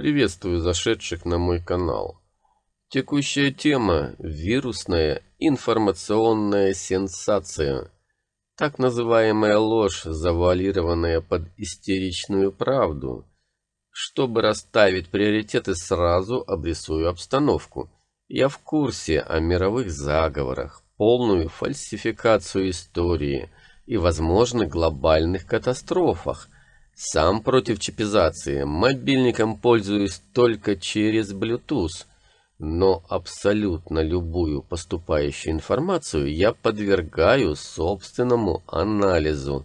Приветствую зашедших на мой канал. Текущая тема – вирусная информационная сенсация. Так называемая ложь, завуалированная под истеричную правду. Чтобы расставить приоритеты, сразу обрисую обстановку. Я в курсе о мировых заговорах, полную фальсификацию истории и возможных глобальных катастрофах – сам против чипизации. Мобильником пользуюсь только через Bluetooth. Но абсолютно любую поступающую информацию я подвергаю собственному анализу.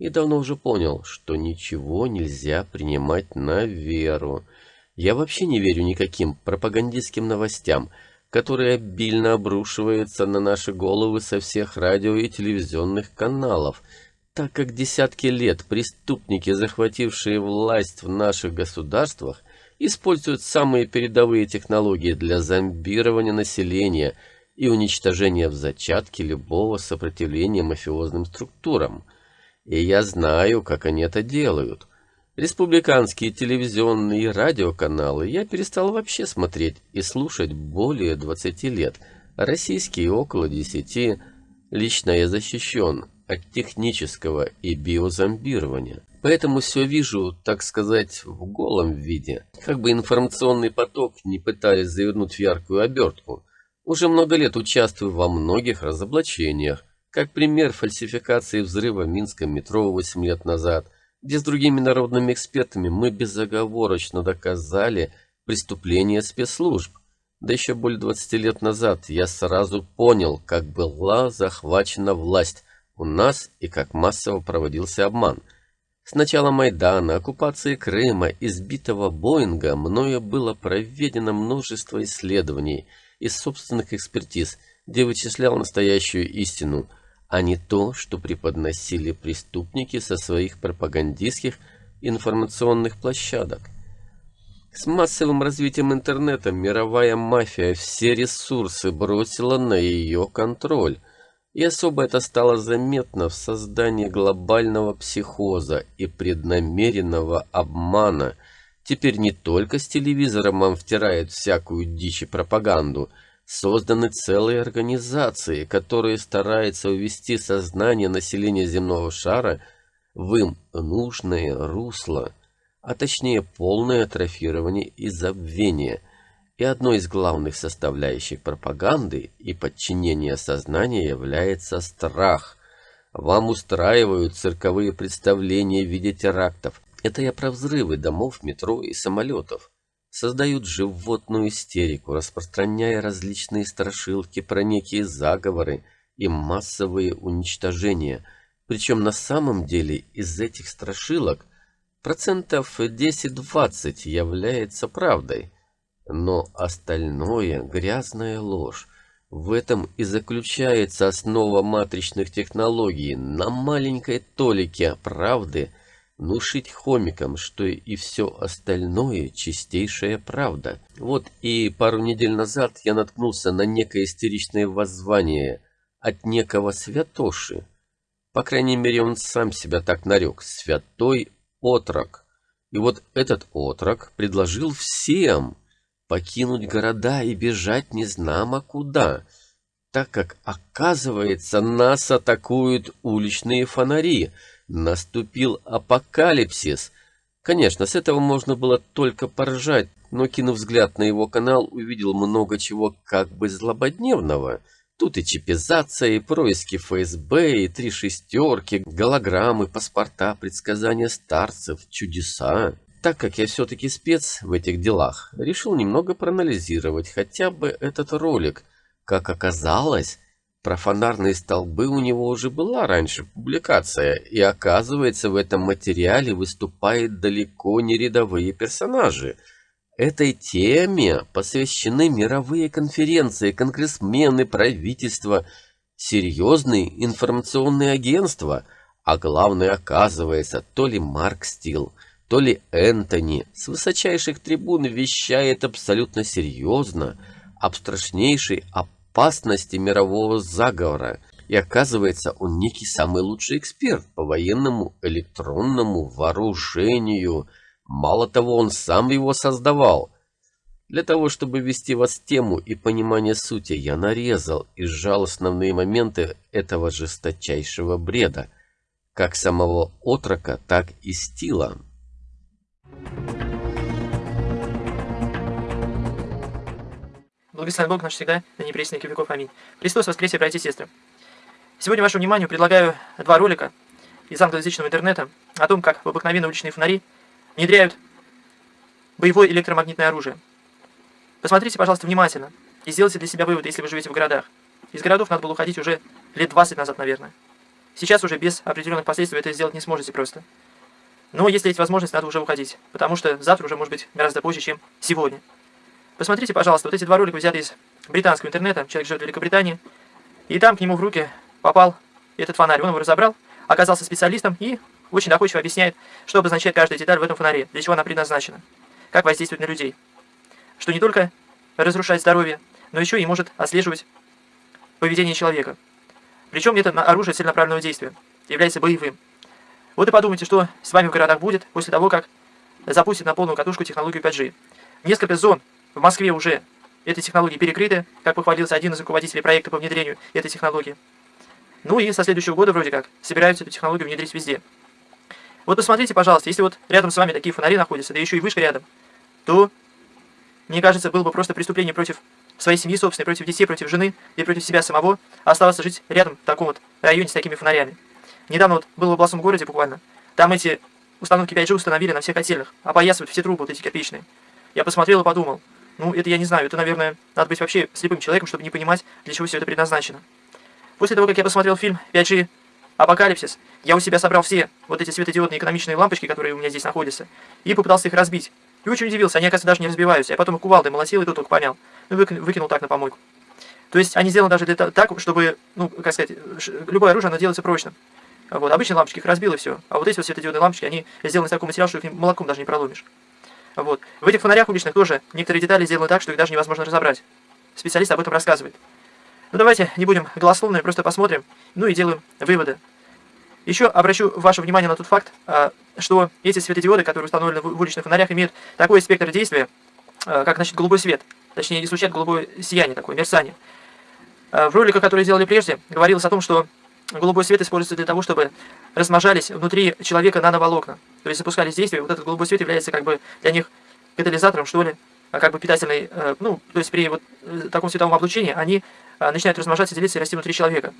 И давно уже понял, что ничего нельзя принимать на веру. Я вообще не верю никаким пропагандистским новостям, которые обильно обрушиваются на наши головы со всех радио и телевизионных каналов – так как десятки лет преступники, захватившие власть в наших государствах, используют самые передовые технологии для зомбирования населения и уничтожения в зачатке любого сопротивления мафиозным структурам. И я знаю, как они это делают. Республиканские телевизионные и радиоканалы я перестал вообще смотреть и слушать более 20 лет, российские около 10. Лично я защищен от технического и биозомбирования. Поэтому все вижу, так сказать, в голом виде. Как бы информационный поток не пытались завернуть в яркую обертку. Уже много лет участвую во многих разоблачениях. Как пример фальсификации взрыва в Минском метро 8 лет назад, где с другими народными экспертами мы безоговорочно доказали преступление спецслужб. Да еще более 20 лет назад я сразу понял, как была захвачена власть, у нас и как массово проводился обман. С начала Майдана, оккупации Крыма, избитого Боинга мною было проведено множество исследований и собственных экспертиз, где вычислял настоящую истину, а не то, что преподносили преступники со своих пропагандистских информационных площадок. С массовым развитием интернета мировая мафия все ресурсы бросила на ее контроль – и особо это стало заметно в создании глобального психоза и преднамеренного обмана. Теперь не только с телевизором вам втирают всякую дичь и пропаганду. Созданы целые организации, которые стараются увести сознание населения земного шара в им нужное русло, а точнее полное атрофирование и забвение – и одной из главных составляющих пропаганды и подчинения сознания является страх. Вам устраивают цирковые представления в виде терактов. Это я про взрывы домов, метро и самолетов. Создают животную истерику, распространяя различные страшилки про некие заговоры и массовые уничтожения. Причем на самом деле из этих страшилок процентов 10-20 является правдой. Но остальное — грязная ложь. В этом и заключается основа матричных технологий. На маленькой толике правды внушить хомикам, что и все остальное — чистейшая правда. Вот и пару недель назад я наткнулся на некое истеричное воззвание от некого святоши. По крайней мере, он сам себя так нарек — святой отрок. И вот этот отрок предложил всем покинуть города и бежать незнамо куда, так как, оказывается, нас атакуют уличные фонари. Наступил апокалипсис. Конечно, с этого можно было только поржать, но, кинув взгляд на его канал, увидел много чего как бы злободневного. Тут и чипизация, и происки ФСБ, и три шестерки, голограммы, паспорта, предсказания старцев, чудеса. Так как я все-таки спец в этих делах, решил немного проанализировать хотя бы этот ролик. Как оказалось, про фонарные столбы у него уже была раньше публикация, и оказывается в этом материале выступают далеко не рядовые персонажи. Этой теме посвящены мировые конференции, конгрессмены, правительства, серьезные информационные агентства, а главное оказывается то ли Марк Стил – то ли Энтони с высочайших трибун вещает абсолютно серьезно об страшнейшей опасности мирового заговора. И оказывается, он некий самый лучший эксперт по военному электронному вооружению. Мало того, он сам его создавал. Для того, чтобы ввести вас в тему и понимание сути, я нарезал и сжал основные моменты этого жесточайшего бреда, как самого отрока, так и стила. Благословен Бог наш всегда, на непресных веков. Аминь. Христос воскресе, братья и сестры. Сегодня вашему вниманию предлагаю два ролика из англоязычного интернета о том, как в обыкновенные уличные фонари внедряют боевое электромагнитное оружие. Посмотрите, пожалуйста, внимательно и сделайте для себя выводы, если вы живете в городах. Из городов надо было уходить уже лет 20 назад, наверное. Сейчас уже без определенных последствий это сделать не сможете просто. Но если есть возможность, надо уже уходить, потому что завтра уже может быть гораздо позже, чем сегодня. Посмотрите, пожалуйста, вот эти два ролика взяты из британского интернета, человек живет в Великобритании, и там к нему в руки попал этот фонарь. Он его разобрал, оказался специалистом и очень доходчиво объясняет, что обозначает каждая деталь в этом фонаре, для чего она предназначена, как воздействует на людей что не только разрушает здоровье, но еще и может отслеживать поведение человека. Причем это оружие целенаправленного действия, является боевым. Вот и подумайте, что с вами в городах будет после того, как запустят на полную катушку технологию 5G. Несколько зон в Москве уже этой технологии перекрыты, как похвалился один из руководителей проекта по внедрению этой технологии. Ну и со следующего года вроде как собираются эту технологию внедрить везде. Вот посмотрите, пожалуйста, если вот рядом с вами такие фонари находятся, да еще и вышка рядом, то мне кажется, было бы просто преступление против своей семьи собственной, против детей, против жены и против себя самого, оставаться жить рядом в таком вот районе с такими фонарями. Недавно вот был в областном городе буквально. Там эти установки 5G установили на всех котельных, опоясывают все трубы вот эти кирпичные. Я посмотрел и подумал, ну это я не знаю, это, наверное, надо быть вообще слепым человеком, чтобы не понимать, для чего все это предназначено. После того, как я посмотрел фильм 5G Апокалипсис, я у себя собрал все вот эти светодиодные экономичные лампочки, которые у меня здесь находятся, и попытался их разбить. И очень удивился, они, оказывается, даже не разбиваются. Я потом их кувалдой молотил, и тут только помял. Ну, выкинул так на помойку. То есть они сделаны даже для так, чтобы, ну, как сказать, любое оружие, оно делается прочным. Вот, обычные лампочки их разбил и все. А вот эти вот светодиодные лампочки, они сделаны из такого материала, что их молоком даже не проломишь. Вот. В этих фонарях уличных тоже некоторые детали сделаны так, что их даже невозможно разобрать. Специалист об этом рассказывает. Ну давайте не будем голословными, просто посмотрим, ну и делаем выводы. Еще обращу ваше внимание на тот факт, а, что эти светодиоды, которые установлены в уличных фонарях, имеют такой спектр действия, а, как значит, голубой свет. Точнее, излучает голубое сияние такое, мерцание. А, в роликах, которые делали прежде, говорилось о том, что голубой свет используется для того, чтобы размножались внутри человека нановолокна. То есть запускались действия, вот этот голубой свет является как бы для них катализатором, что ли, как бы питательной, э, ну, то есть при вот э, таком световом облучении они начинают размножаться, делиться и расти внутри человека.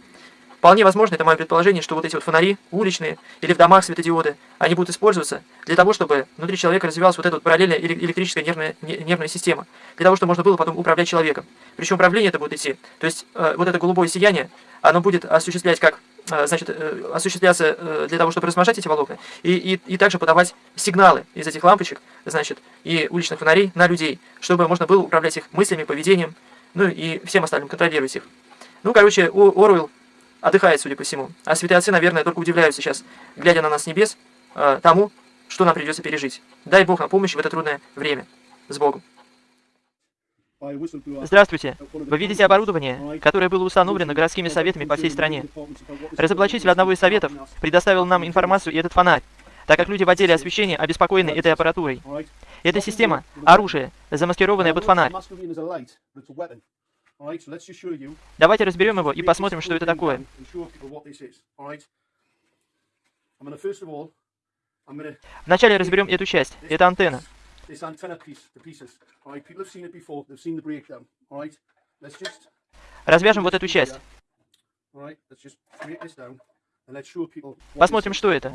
Вполне возможно, это мое предположение, что вот эти вот фонари уличные или в домах светодиоды, они будут использоваться для того, чтобы внутри человека развивалась вот эта вот параллельная электрическая нервная, нервная система, для того, чтобы можно было потом управлять человеком. Причем управление это будет идти, то есть э, вот это голубое сияние, оно будет осуществлять как э, значит, э, осуществляться э, для того, чтобы размножать эти волокна, и, и, и также подавать сигналы из этих лампочек, значит, и уличных фонарей на людей, чтобы можно было управлять их мыслями, поведением, ну и всем остальным, контролировать их. Ну, короче, Оруэлл отдыхает, судя по всему. А святые отцы, наверное, только удивляются сейчас, глядя на нас с небес, э, тому, что нам придется пережить. Дай Бог нам помощи в это трудное время. С Богом. Здравствуйте. Вы видите оборудование, которое было установлено городскими советами по всей стране. Разоблачитель одного из советов предоставил нам информацию и этот фонарь, так как люди в отделе освещения обеспокоены этой аппаратурой. Эта система – оружие, замаскированное под фонарь. Давайте разберем его и посмотрим, что это такое. Вначале разберем эту часть. Это антенна. Развяжем вот эту часть. Посмотрим, что это.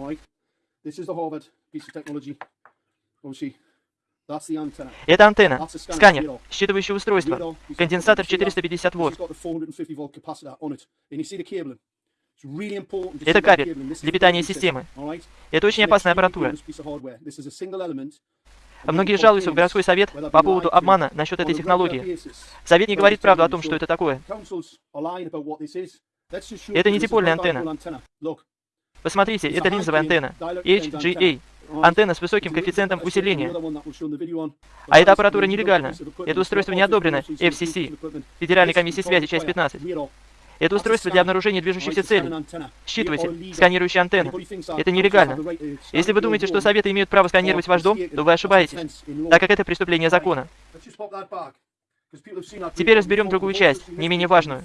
Это антенна, сканер, считывающее устройство, конденсатор 450 вольт. Это кабель для питания системы. Это очень опасная аппаратура. Многие жалуются в городской совет по поводу обмана насчет этой технологии. Совет не говорит правду о том, что это такое. Это не дипольная антенна. Посмотрите, это линзовая антенна, HGA. Антенна с высоким коэффициентом усиления. А эта аппаратура нелегальна. Это устройство не одобрено FCC, Федеральной комиссией связи, часть 15. Это устройство для обнаружения движущихся целей. Считыватель, сканирующий антенны. Это нелегально. Если вы думаете, что Советы имеют право сканировать ваш дом, то вы ошибаетесь, так как это преступление закона. Теперь разберем другую часть, не менее важную.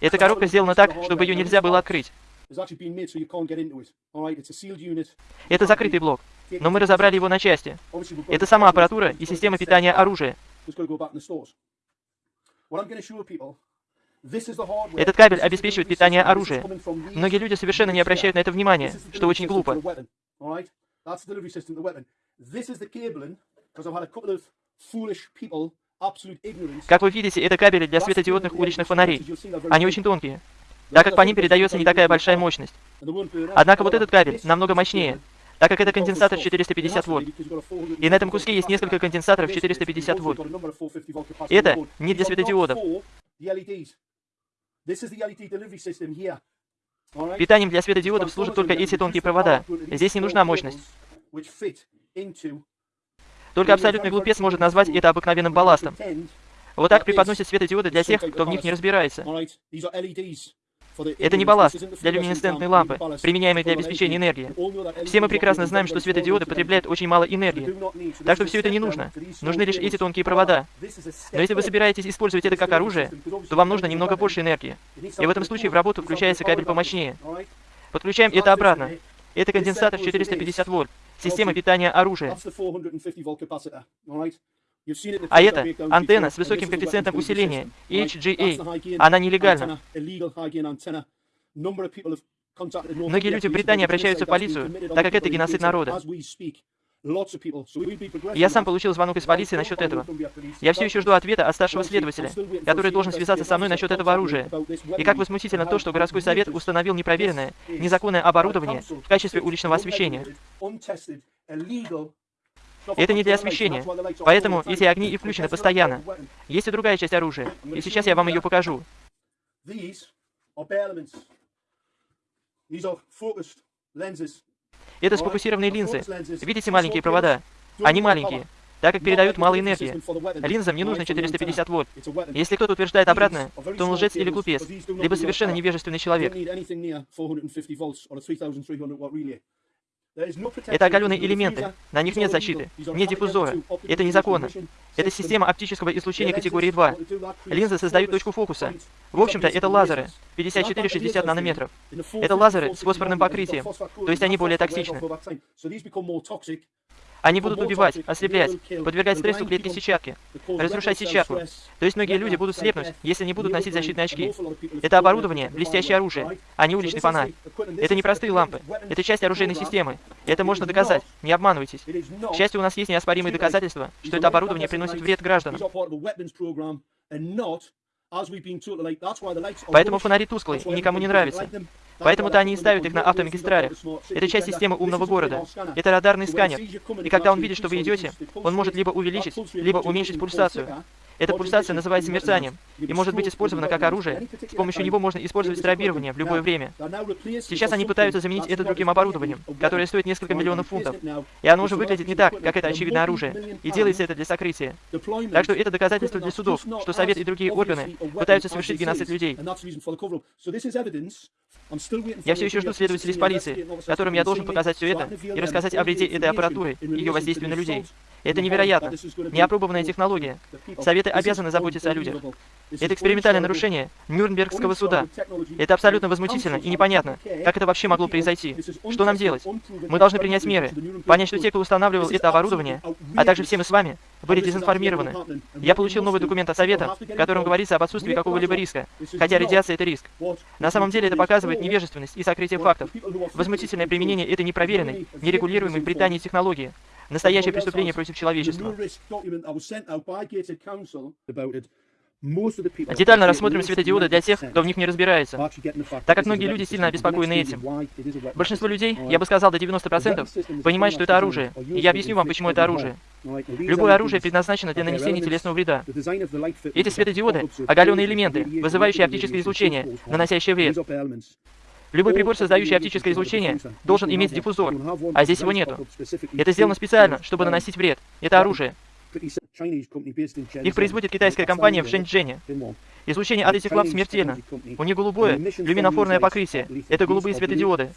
Эта коробка сделана так, чтобы ее нельзя было открыть. Это закрытый блок, но мы разобрали его на части. Это сама аппаратура и система питания оружия. Этот кабель обеспечивает питание оружия. Многие люди совершенно не обращают на это внимания, что очень глупо. Как вы видите, это кабели для светодиодных уличных фонарей. Они очень тонкие, так как по ним передается не такая большая мощность. Однако вот этот кабель намного мощнее, так как это конденсатор 450 вольт. И на этом куске есть несколько конденсаторов 450 вольт. Это не для светодиодов. Питанием для светодиодов служат только эти тонкие провода. Здесь не нужна мощность. Только абсолютный глупец может назвать это обыкновенным балластом. Вот так преподносят светодиоды для тех, кто в них не разбирается. Это не балласт для люминесцентной лампы, применяемой для обеспечения энергии. Все мы прекрасно знаем, что светодиоды потребляют очень мало энергии. Так что все это не нужно. Нужны лишь эти тонкие провода. Но если вы собираетесь использовать это как оружие, то вам нужно немного больше энергии. И в этом случае в работу включается кабель помощнее. Подключаем это обратно. Это конденсатор 450 вольт. Система питания оружия. А это антенна с высоким коэффициентом усиления, HGA. Она нелегальна. Многие люди в Британии обращаются в полицию, так как это геноцид народа. Я сам получил звонок из полиции насчет этого. Я все еще жду ответа от старшего следователя, который должен связаться со мной насчет этого оружия. И как возмутительно то, что городской совет установил непроверенное, незаконное оборудование в качестве уличного освещения. Это не для освещения, поэтому эти огни и включены постоянно. Есть и другая часть оружия, и сейчас я вам ее покажу. Это сфокусированные линзы. Видите маленькие провода? Они маленькие, так как передают мало энергии. Линзам не нужно 450 вольт. Если кто-то утверждает обратное, то он лжец или глупец, либо совершенно невежественный человек. Это оголенные элементы. На них нет защиты, нет диффузора. Это незаконно. Это система оптического излучения категории 2. Линзы создают точку фокуса. В общем-то, это лазеры, 54-60 нанометров. Это лазеры с фосфорным покрытием, то есть они более токсичны. Они будут убивать, ослеплять, подвергать стрессу клетки сетчатки, разрушать сетчатку. То есть многие люди будут слепнуть, если не будут носить защитные очки. Это оборудование, блестящее оружие, а не уличный фонарь. Это не простые лампы, это часть оружейной системы. Это можно доказать, не обманывайтесь. К счастью, у нас есть неоспоримые доказательства, что это оборудование приносит вред гражданам. Поэтому фонари тусклые и никому не нравятся. Поэтому-то они и ставят их на автомагистралях. Это часть системы умного города. Это радарный сканер. И когда он видит, что вы идете, он может либо увеличить, либо уменьшить пульсацию. Эта пульсация называется мерцанием и может быть использована как оружие. С помощью него можно использовать стробирование в любое время. Сейчас они пытаются заменить это другим оборудованием, которое стоит несколько миллионов фунтов. И оно уже выглядит не так, как это очевидное оружие. И делается это для сокрытия. Так что это доказательство для судов, что Совет и другие органы пытаются совершить геноцид людей. Я все еще жду следователей из полиции, которым я должен показать все это и рассказать о вреде этой аппаратуры и ее воздействии на людей. Это невероятно. Неопробованная технология. Советы обязаны заботиться о людях. Это экспериментальное нарушение Нюрнбергского суда. Это абсолютно возмутительно и непонятно, как это вообще могло произойти. Что нам делать? Мы должны принять меры, понять, что те, кто устанавливал это оборудование, а также все мы с вами, были дезинформированы. Я получил новый документ от Совета, в котором говорится об отсутствии какого-либо риска, хотя радиация — это риск. На самом деле это показывает невежественность и сокрытие фактов. Возмутительное применение этой непроверенной, нерегулируемой в Британии технологии. Настоящее преступление против человечества. Детально рассмотрим светодиоды для тех, кто в них не разбирается, так как многие люди сильно обеспокоены этим. Большинство людей, я бы сказал до 90%, понимают, что это оружие, и я объясню вам, почему это оружие. Любое оружие предназначено для нанесения телесного вреда. Эти светодиоды — оголенные элементы, вызывающие оптическое излучение, наносящее вред. Любой прибор, создающий оптическое излучение, должен иметь диффузор, а здесь его нету. Это сделано специально, чтобы наносить вред. Это оружие. Их производит китайская компания в Шэньчжэне. Излучение от этих ламп смертельно. У них голубое люминофорное покрытие. Это голубые светодиоды.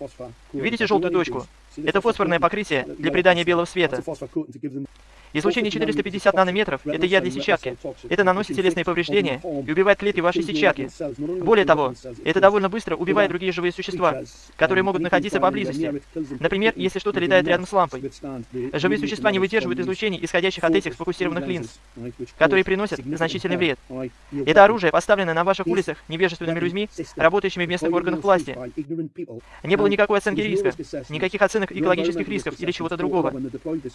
Видите желтую точку? Это фосфорное покрытие для придания белого света. Излучение 450 нанометров – это яд для сетчатки. Это наносит телесные повреждения и убивает клетки вашей сетчатки. Более того, это довольно быстро убивает другие живые существа, которые могут находиться поблизости. Например, если что-то летает рядом с лампой. Живые существа не выдерживают излучений, исходящих от этих сфокусированных линз, которые приносят значительный вред. Это оружие, поставленное на ваших улицах невежественными людьми, работающими в местных органах власти. Не было никакой оценки риска, никаких оценок экологических рисков или чего-то другого.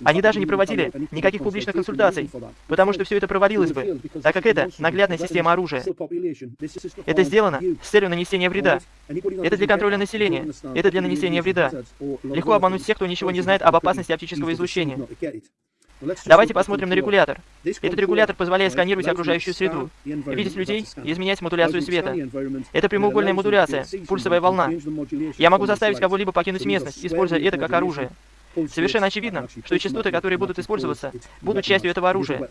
Они даже не проводили никаких публичных консультаций, потому что все это провалилось бы, так как это наглядная система оружия. Это сделано с целью нанесения вреда. Это для контроля населения. Это для нанесения вреда. Легко обмануть всех, кто ничего не знает об опасности оптического излучения. Давайте посмотрим на регулятор. Этот регулятор позволяет сканировать окружающую среду, видеть людей и изменять модуляцию света. Это прямоугольная модуляция, пульсовая волна. Я могу заставить кого-либо покинуть местность, используя это как оружие. Совершенно очевидно, что частоты, которые будут использоваться, будут частью этого оружия.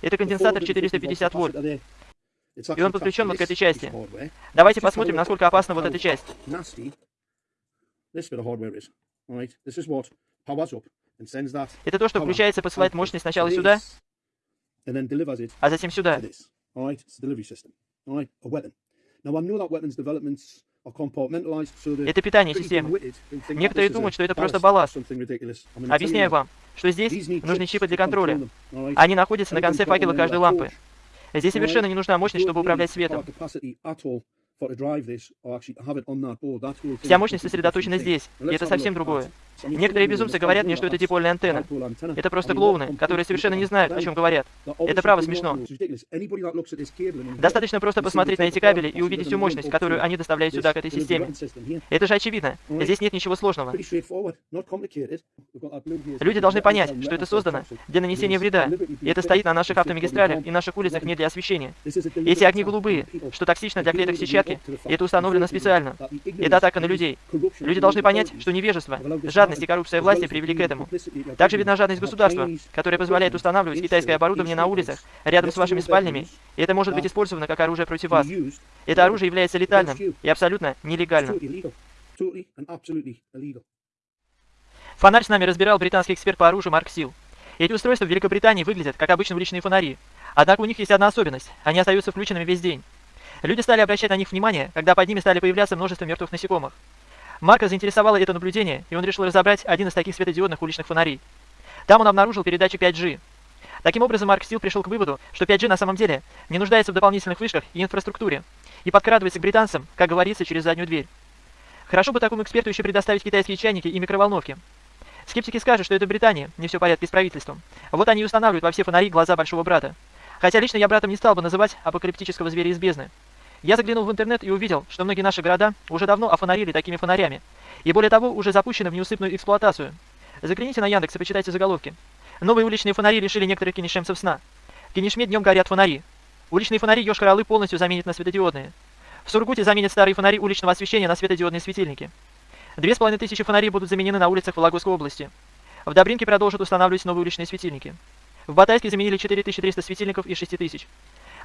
Это конденсатор 450 вольт. И он подключен вот к этой части. Давайте посмотрим, насколько опасна вот эта часть. Это то, что включается и посылает мощность сначала сюда, а затем сюда. Это питание системы. Некоторые думают, что это просто балласт. Объясняю вам, что здесь нужны чипы для контроля. Они находятся на конце факела каждой лампы. Здесь совершенно не нужна мощность, чтобы управлять светом. Вся мощность сосредоточена здесь, и это совсем другое. Некоторые безумцы говорят мне, что это дипольная антенна. Это просто клоуны, которые совершенно не знают, о чем говорят. Это право смешно. Достаточно просто посмотреть на эти кабели и увидеть всю мощность, которую они доставляют сюда, к этой системе. Это же очевидно. Здесь нет ничего сложного. Люди должны понять, что это создано для нанесения вреда. И это стоит на наших автомагистралях и наших улицах не для освещения. Эти огни голубые, что токсично для клеток сетчатки, и это установлено специально. Это атака на людей. Люди должны понять, что невежество, жадность и коррупция власти привели к этому. Также видна жадность государства, которая позволяет устанавливать китайское оборудование на улицах, рядом с вашими спальнями, и это может быть использовано как оружие против вас. Это оружие является летальным и абсолютно нелегальным. Фонарь с нами разбирал британский эксперт по оружию Марк Сил. Эти устройства в Великобритании выглядят как обычные уличные фонари. Однако у них есть одна особенность. Они остаются включенными весь день. Люди стали обращать на них внимание, когда под ними стали появляться множество мертвых насекомых. Марка заинтересовало это наблюдение, и он решил разобрать один из таких светодиодных уличных фонарей. Там он обнаружил передатчик 5G. Таким образом, Марк Стил пришел к выводу, что 5G на самом деле не нуждается в дополнительных вышках и инфраструктуре, и подкрадывается к британцам, как говорится, через заднюю дверь. Хорошо бы такому эксперту еще предоставить китайские чайники и микроволновки. Скептики скажут, что это Британия, не все в порядке с правительством. Вот они и устанавливают во все фонари глаза большого брата. Хотя лично я братом не стал бы называть апокалиптического зверя из бездны. Я заглянул в интернет и увидел, что многие наши города уже давно офонарили такими фонарями, и более того, уже запущены в неусыпную эксплуатацию. Загляните на Яндекс и почитайте заголовки. Новые уличные фонари лишили некоторых кинешемцев сна. В Кинешме днем горят фонари. Уличные фонари Йошкар-Олы полностью заменят на светодиодные. В Сургуте заменят старые фонари уличного освещения на светодиодные светильники. Две с половиной тысячи фонарей будут заменены на улицах Вологодской области. В Добринке продолжат устанавливать новые уличные светильники. В Батайске заменили 4300 светильников из 6000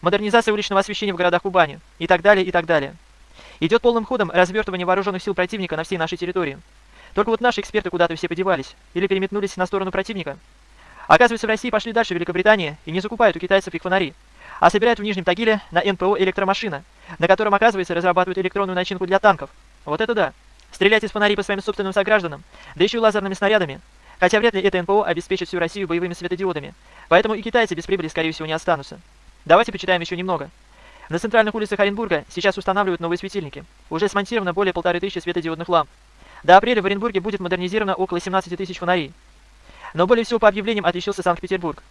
модернизация уличного освещения в городах Кубани и так далее, и так далее. Идет полным ходом развертывание вооруженных сил противника на всей нашей территории. Только вот наши эксперты куда-то все подевались или переметнулись на сторону противника. Оказывается, в России пошли дальше Великобритании и не закупают у китайцев их фонари, а собирают в Нижнем Тагиле на НПО электромашина, на котором, оказывается, разрабатывают электронную начинку для танков. Вот это да. Стрелять из фонарей по своим собственным согражданам, да еще и лазерными снарядами. Хотя вряд ли это НПО обеспечит всю Россию боевыми светодиодами. Поэтому и китайцы без прибыли, скорее всего, не останутся. Давайте почитаем еще немного. На центральных улицах Оренбурга сейчас устанавливают новые светильники. Уже смонтировано более полторы тысячи светодиодных ламп. До апреля в Оренбурге будет модернизировано около 17 тысяч фонарей. Но более всего по объявлениям отличился Санкт-Петербург.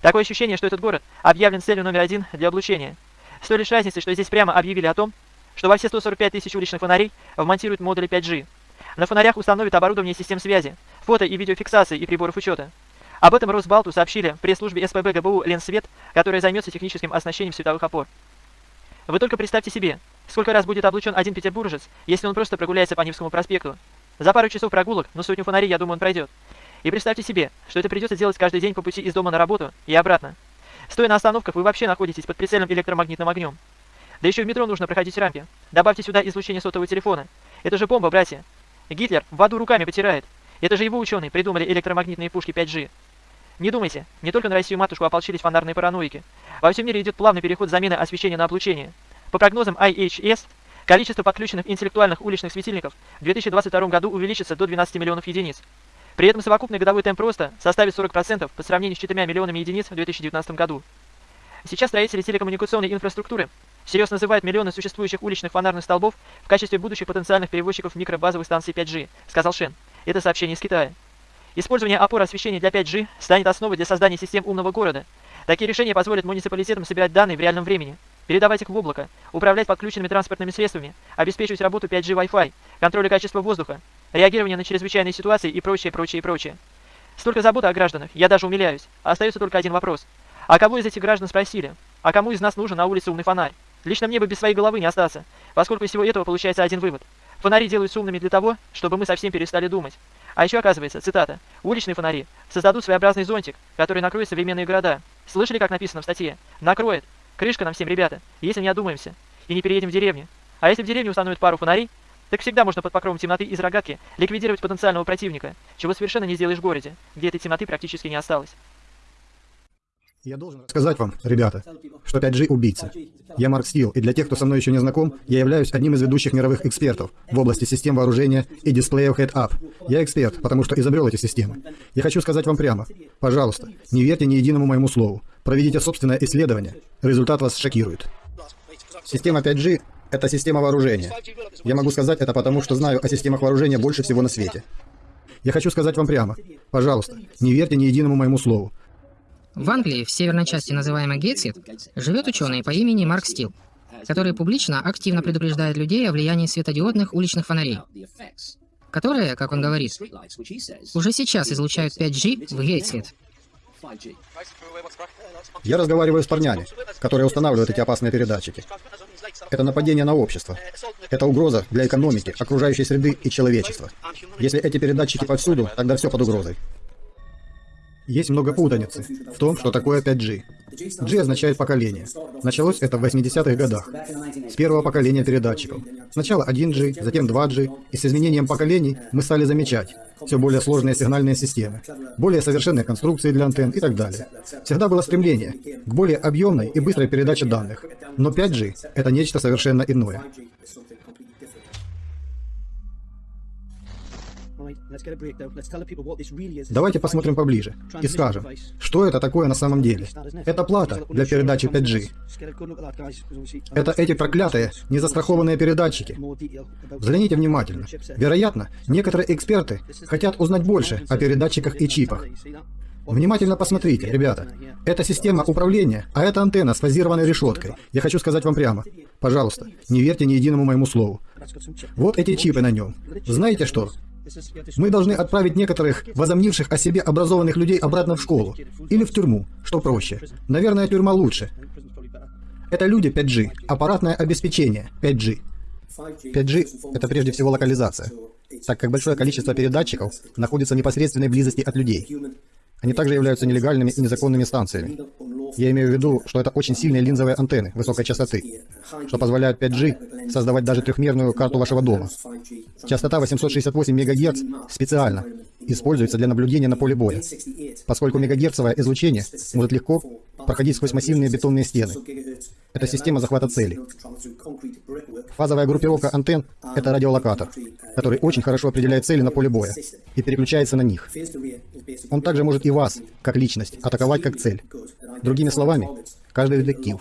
Такое ощущение, что этот город объявлен целью номер один для облучения. С той лишь разницей, что здесь прямо объявили о том, что во все 145 тысяч уличных фонарей вмонтируют модули 5G. На фонарях установят оборудование систем связи, фото и видеофиксации и приборов учета. Об этом Росбалту сообщили в пресс-службе СПБ ГБУ «Ленсвет», которая займется техническим оснащением световых опор. Вы только представьте себе, сколько раз будет облучен один петербуржец, если он просто прогуляется по Невскому проспекту. За пару часов прогулок, но сотню фонарей, я думаю, он пройдет. И представьте себе, что это придется делать каждый день по пути из дома на работу и обратно. Стоя на остановках, вы вообще находитесь под прицельным электромагнитным огнем. Да еще в метро нужно проходить в рампе. Добавьте сюда излучение сотового телефона. Это же бомба, братья. Гитлер в аду руками потирает. Это же его ученые придумали электромагнитные пушки 5G. Не думайте, не только на Россию-матушку ополчились фонарные параноики. Во всем мире идет плавный переход замены освещения на облучение. По прогнозам IHS, количество подключенных интеллектуальных уличных светильников в 2022 году увеличится до 12 миллионов единиц. При этом совокупный годовой темп роста составит 40% по сравнению с 4 миллионами единиц в 2019 году. Сейчас строители телекоммуникационной инфраструктуры всерьез называют миллионы существующих уличных фонарных столбов в качестве будущих потенциальных перевозчиков микробазовых станций 5G, сказал Шен. Это сообщение из Китая. Использование опор освещения для 5G станет основой для создания систем умного города. Такие решения позволят муниципалитетам собирать данные в реальном времени, передавать их в облако, управлять подключенными транспортными средствами, обеспечивать работу 5G Wi-Fi, контроль качества воздуха, реагирование на чрезвычайные ситуации и прочее, прочее, прочее. Столько заботы о гражданах, я даже умиляюсь. Остается только один вопрос. А кого из этих граждан спросили? А кому из нас нужен на улице умный фонарь? Лично мне бы без своей головы не остаться, поскольку из всего этого получается один вывод. Фонари делаются умными для того, чтобы мы совсем перестали думать. А еще оказывается, цитата, «Уличные фонари создадут своеобразный зонтик, который накроет современные города». Слышали, как написано в статье? Накроет. Крышка нам всем, ребята, если не одумаемся и не переедем в деревню. А если в деревне установят пару фонарей, так всегда можно под покровом темноты из рогатки ликвидировать потенциального противника, чего совершенно не сделаешь в городе, где этой темноты практически не осталось. Я должен сказать вам, ребята, что 5G убийца. Я Марк Стил, и для тех, кто со мной еще не знаком, я являюсь одним из ведущих мировых экспертов в области систем вооружения и дисплеев Head-Up. Я эксперт, потому что изобрел эти системы. Я хочу сказать вам прямо, пожалуйста, не верьте ни единому моему слову. Проведите собственное исследование. Результат вас шокирует. Система 5G – это система вооружения. Я могу сказать это потому, что знаю о системах вооружения больше всего на свете. Я хочу сказать вам прямо, пожалуйста, не верьте ни единому моему слову. В Англии, в северной части называемой Гейтсит, живет ученый по имени Марк Стил, который публично активно предупреждает людей о влиянии светодиодных уличных фонарей, которые, как он говорит, уже сейчас излучают 5G в Гейтсит. Я разговариваю с парнями, которые устанавливают эти опасные передатчики. Это нападение на общество. Это угроза для экономики, окружающей среды и человечества. Если эти передатчики повсюду, тогда все под угрозой. Есть много путаницы в том, что такое 5G. G означает поколение. Началось это в 80-х годах, с первого поколения передатчиков. Сначала 1G, затем 2G, и с изменением поколений мы стали замечать все более сложные сигнальные системы, более совершенные конструкции для антенн и так далее. Всегда было стремление к более объемной и быстрой передаче данных, но 5G — это нечто совершенно иное. Давайте посмотрим поближе и скажем, что это такое на самом деле. Это плата для передачи 5G. Это эти проклятые, незастрахованные передатчики. Взгляните внимательно. Вероятно, некоторые эксперты хотят узнать больше о передатчиках и чипах. Внимательно посмотрите, ребята. Это система управления, а это антенна с фазированной решеткой. Я хочу сказать вам прямо. Пожалуйста, не верьте ни единому моему слову. Вот эти чипы на нем. Знаете что? Мы должны отправить некоторых, возомнивших о себе образованных людей обратно в школу. Или в тюрьму, что проще. Наверное, тюрьма лучше. Это люди 5G, аппаратное обеспечение 5G. 5G — это прежде всего локализация, так как большое количество передатчиков находится в непосредственной близости от людей. Они также являются нелегальными и незаконными станциями. Я имею в виду, что это очень сильные линзовые антенны высокой частоты, что позволяют 5G создавать даже трехмерную карту вашего дома. Частота 868 МГц специально используется для наблюдения на поле боя, поскольку мегагерцовое излучение может легко проходить сквозь массивные бетонные стены. Это система захвата цели. Фазовая группировка антенн — это радиолокатор, который очень хорошо определяет цели на поле боя и переключается на них. Он также может и вас, как личность, атаковать как цель. Другими словами, каждый детектив,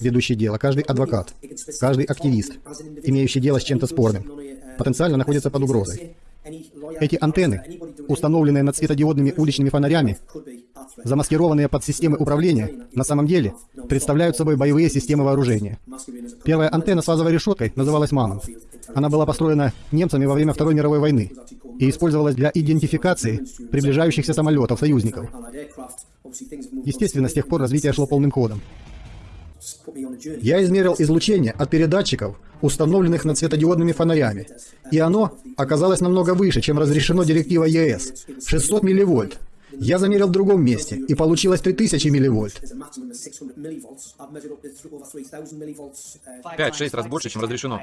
ведущий дело, каждый адвокат, каждый активист, имеющий дело с чем-то спорным, потенциально находится под угрозой. Эти антенны, установленные над светодиодными уличными фонарями, замаскированные под системы управления, на самом деле представляют собой боевые системы вооружения. Первая антенна с фазовой решеткой называлась «Мамонт». Она была построена немцами во время Второй мировой войны и использовалась для идентификации приближающихся самолетов союзников. Естественно, с тех пор развитие шло полным ходом. Я измерил излучение от передатчиков, установленных над светодиодными фонарями, и оно оказалось намного выше, чем разрешено директива ЕС – 600 милливольт. Я замерил в другом месте, и получилось 3000 милливольт. 5-6 раз больше, чем разрешено.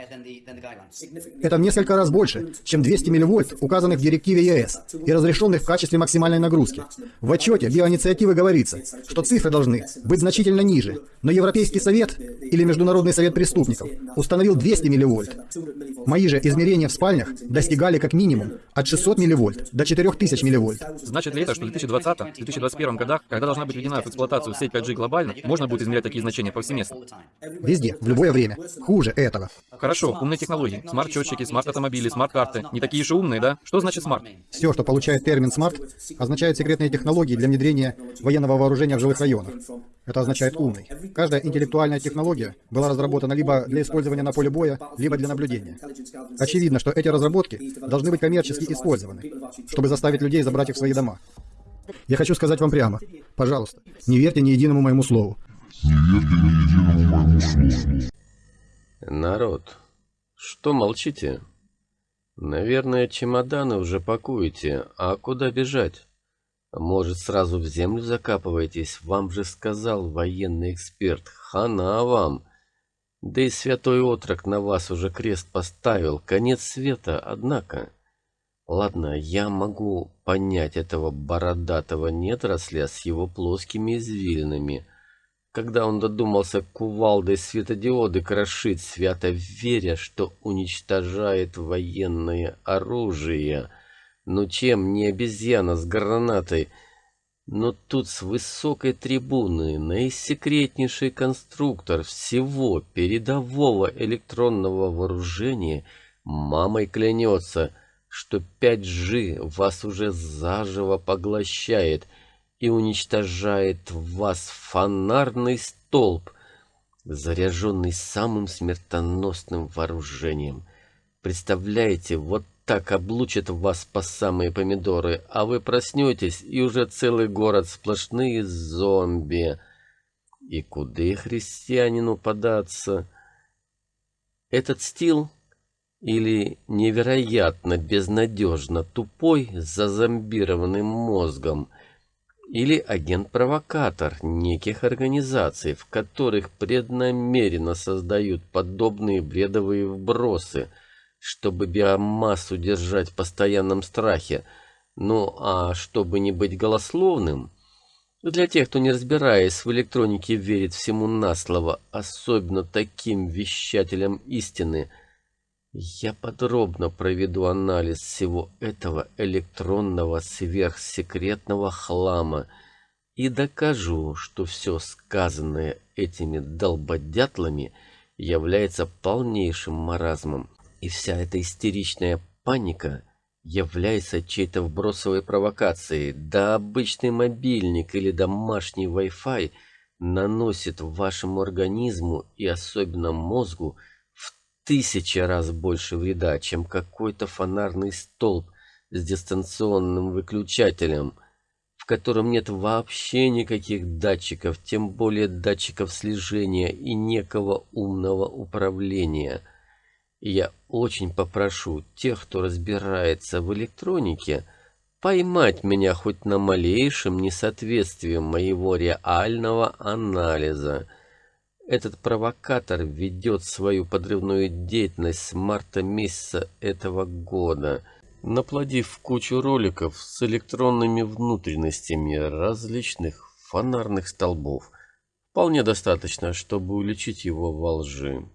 Это в несколько раз больше, чем 200 милливольт, указанных в директиве ЕС и разрешенных в качестве максимальной нагрузки. В отчете биоинициативы говорится, что цифры должны быть значительно ниже, но Европейский совет или Международный совет преступников установил 200 милливольт. Мои же измерения в спальнях достигали как минимум от 600 милливольт до 4000 милливольт. Значит ли это, что 2020-2021 годах, когда должна быть введена в эксплуатацию сеть 5G глобально, можно будет измерять такие значения повсеместно? Везде, в любое время. Хуже этого. Хорошо, умные технологии, смарт-счетчики, смарт-автомобили, смарт-карты. Не такие же умные, да? Что значит smart? Все, что получает термин «smart», означает секретные технологии для внедрения военного вооружения в жилых районах. Это означает «умный». Каждая интеллектуальная технология была разработана либо для использования на поле боя, либо для наблюдения. Очевидно, что эти разработки должны быть коммерчески использованы, чтобы заставить людей забрать их в свои дома. Я хочу сказать вам прямо, пожалуйста, не верьте ни единому моему слову. Народ, что молчите? Наверное, чемоданы уже пакуете, а куда бежать? Может, сразу в землю закапываетесь? Вам же сказал военный эксперт, хана вам. Да и святой отрок на вас уже крест поставил, конец света, однако. Ладно, я могу понять этого бородатого недоросля с его плоскими извилинами. Когда он додумался кувалдой светодиоды крошить, свято веря, что уничтожает военное оружие. Ну чем не обезьяна с гранатой? Но тут с высокой трибуны наисекретнейший конструктор всего передового электронного вооружения мамой клянется, что 5G вас уже заживо поглощает и уничтожает в вас фонарный столб, заряженный самым смертоносным вооружением. Представляете, вот так облучат вас по самые помидоры, а вы проснетесь, и уже целый город сплошные зомби. И куда христианину податься? Этот стил или невероятно безнадежно тупой с зазомбированным мозгом, или агент-провокатор неких организаций, в которых преднамеренно создают подобные бредовые вбросы, чтобы биомассу держать в постоянном страхе, ну а чтобы не быть голословным, для тех, кто не разбираясь в электронике верит всему на слово, особенно таким вещателям истины – я подробно проведу анализ всего этого электронного сверхсекретного хлама и докажу, что все сказанное этими долбодятлами является полнейшим маразмом, и вся эта истеричная паника является чьей-то вбросовой провокацией, да обычный мобильник или домашний Wi-Fi наносит вашему организму и особенно мозгу тысячи раз больше вреда, чем какой-то фонарный столб с дистанционным выключателем, в котором нет вообще никаких датчиков, тем более датчиков слежения и некого умного управления. Я очень попрошу тех, кто разбирается в электронике, поймать меня хоть на малейшем несоответствии моего реального анализа – этот провокатор ведет свою подрывную деятельность с марта месяца этого года, наплодив кучу роликов с электронными внутренностями различных фонарных столбов. Вполне достаточно, чтобы уличить его во лжи.